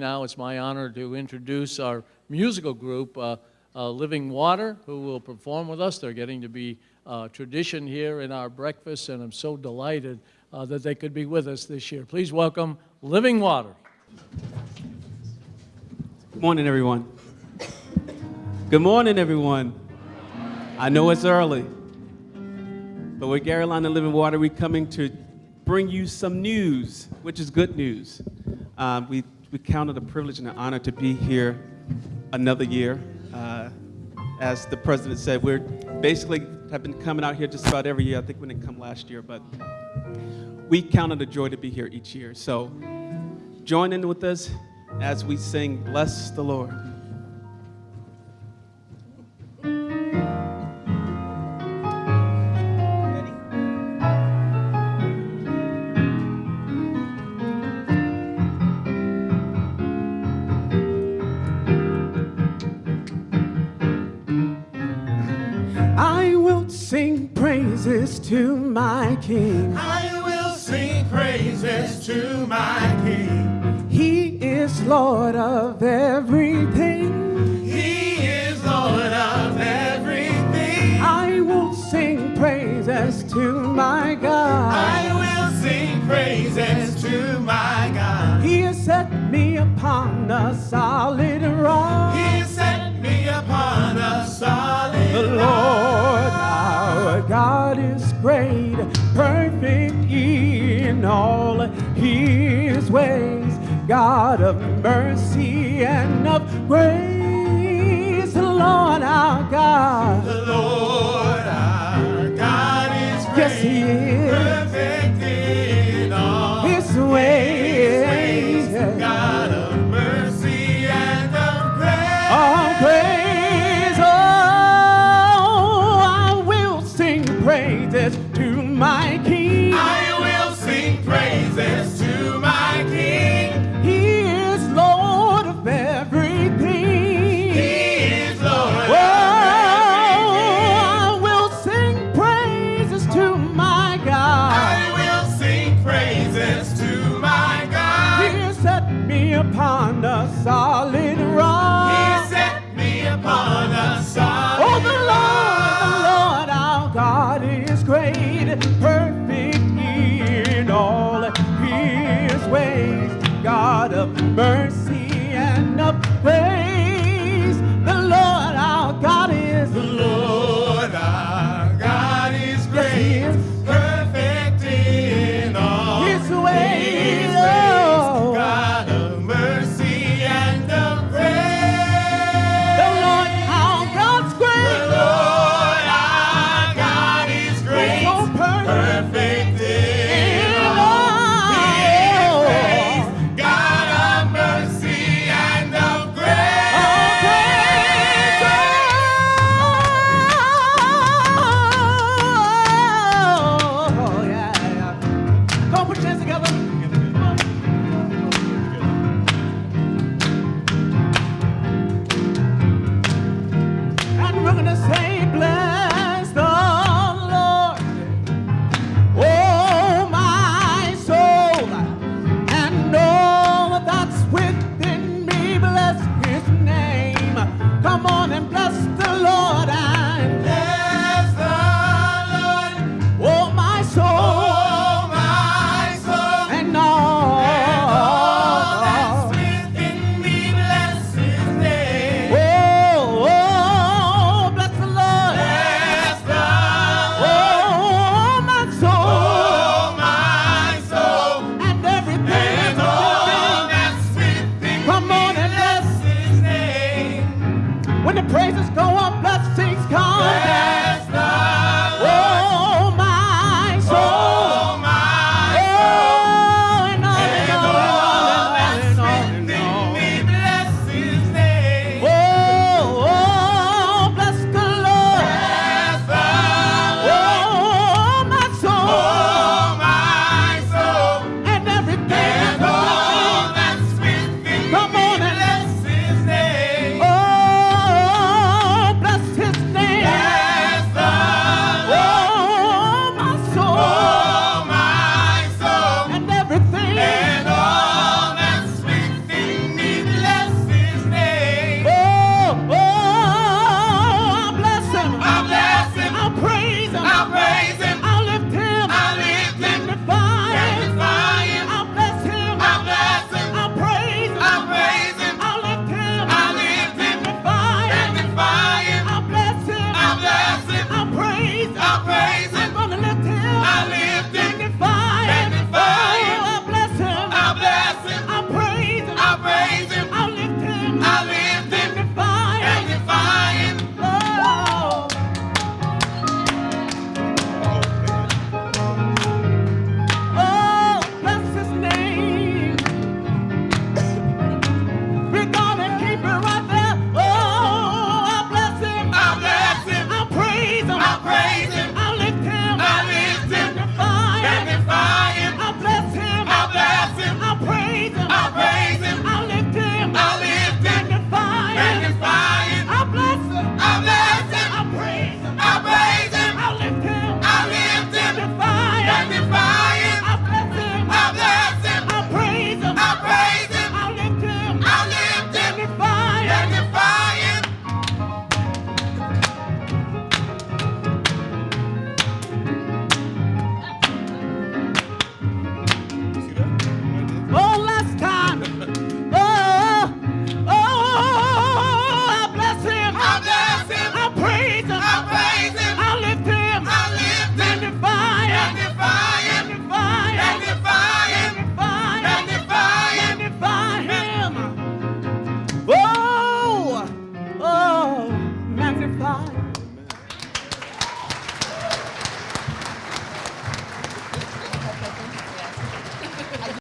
Now it's my honor to introduce our musical group, uh, uh, Living Water, who will perform with us. They're getting to be uh, tradition here in our breakfast, and I'm so delighted uh, that they could be with us this year. Please welcome Living Water. Good morning, everyone. Good morning, everyone. I know it's early, but with and Living Water, we're coming to bring you some news, which is good news. Um, we, we count it a privilege and an honor to be here another year. Uh, as the president said, we're basically have been coming out here just about every year. I think we didn't come last year, but we count it a joy to be here each year. So join in with us as we sing, Bless the Lord. Sing praises to my King. I will sing praises to my King. He is Lord of everything. He is Lord of everything. I will sing praises to my God. I will sing praises to my God. He has set me upon a solid rock. He all his ways, God of mercy and of grace. The Lord our God, The Lord our God is great. yes, he is. Perfect in all His his ways, ways. God of mercy and of grace. All praise, oh, I will sing praises to my King. Perfect in all his ways, God of mercy